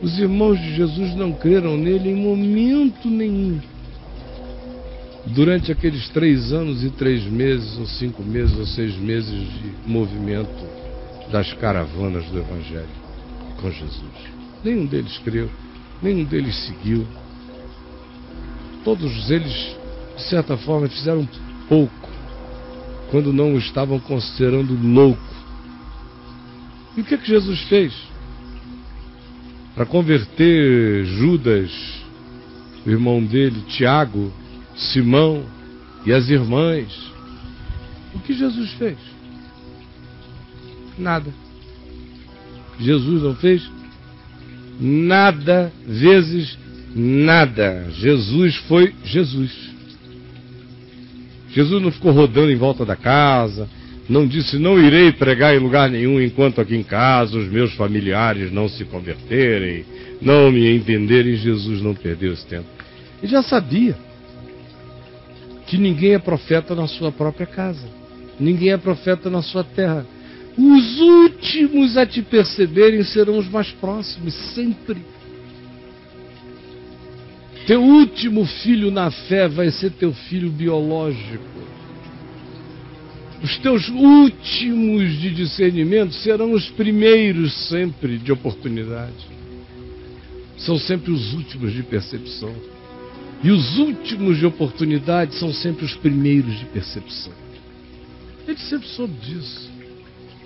Os irmãos de Jesus não creram nele em momento nenhum. Durante aqueles três anos e três meses, ou cinco meses, ou seis meses de movimento das caravanas do Evangelho com Jesus. Nenhum deles creu, nenhum deles seguiu. Todos eles, de certa forma, fizeram pouco quando não o estavam considerando louco. E o que, é que Jesus fez? Para converter Judas, o irmão dele, Tiago, Simão e as irmãs. O que Jesus fez? Nada. Jesus não fez nada vezes nada. Jesus foi Jesus. Jesus não ficou rodando em volta da casa, não disse: Não irei pregar em lugar nenhum enquanto aqui em casa os meus familiares não se converterem, não me entenderem. Jesus não perdeu esse tempo. Ele já sabia que ninguém é profeta na sua própria casa, ninguém é profeta na sua terra. Os últimos a te perceberem serão os mais próximos, sempre. Teu último filho na fé vai ser teu filho biológico. Os teus últimos de discernimento serão os primeiros sempre de oportunidade. São sempre os últimos de percepção. E os últimos de oportunidade são sempre os primeiros de percepção. Ele sempre soube disso.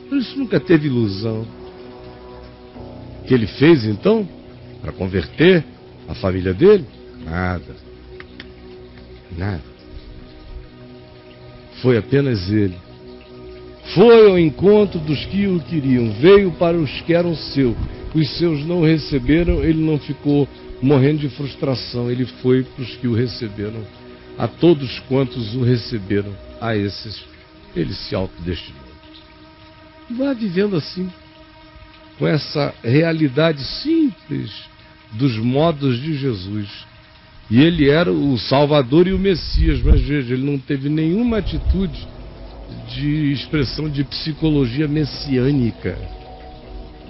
Por isso nunca teve ilusão. O que ele fez então para converter a família dele? Nada. Nada. Foi apenas ele. Foi ao encontro dos que o queriam, veio para os que eram seus. Os seus não receberam, ele não ficou morrendo de frustração, ele foi para os que o receberam. A todos quantos o receberam, a esses ele se autodestinou. Vá vivendo assim, com essa realidade simples dos modos de Jesus e ele era o Salvador e o Messias, mas veja, ele não teve nenhuma atitude de expressão de psicologia messiânica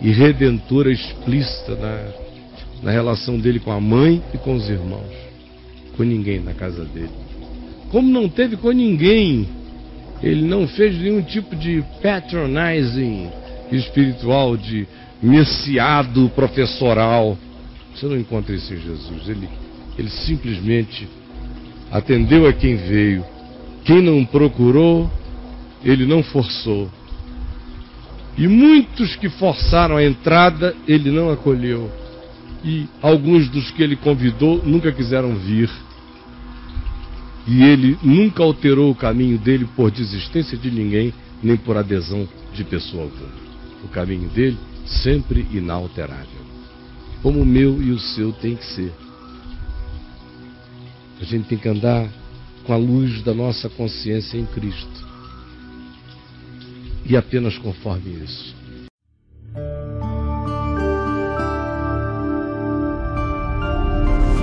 e redentora explícita na, na relação dele com a mãe e com os irmãos. Com ninguém na casa dele. Como não teve com ninguém, ele não fez nenhum tipo de patronizing espiritual, de messiado professoral. Você não encontra isso em Jesus. Ele ele simplesmente atendeu a quem veio. Quem não procurou, ele não forçou. E muitos que forçaram a entrada, ele não acolheu. E alguns dos que ele convidou nunca quiseram vir. E ele nunca alterou o caminho dele por desistência de ninguém, nem por adesão de pessoa alguma. O caminho dele sempre inalterável. Como o meu e o seu tem que ser. A gente tem que andar com a luz da nossa consciência em Cristo. E apenas conforme isso.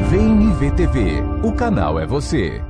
Vem me ver TV. O canal é você.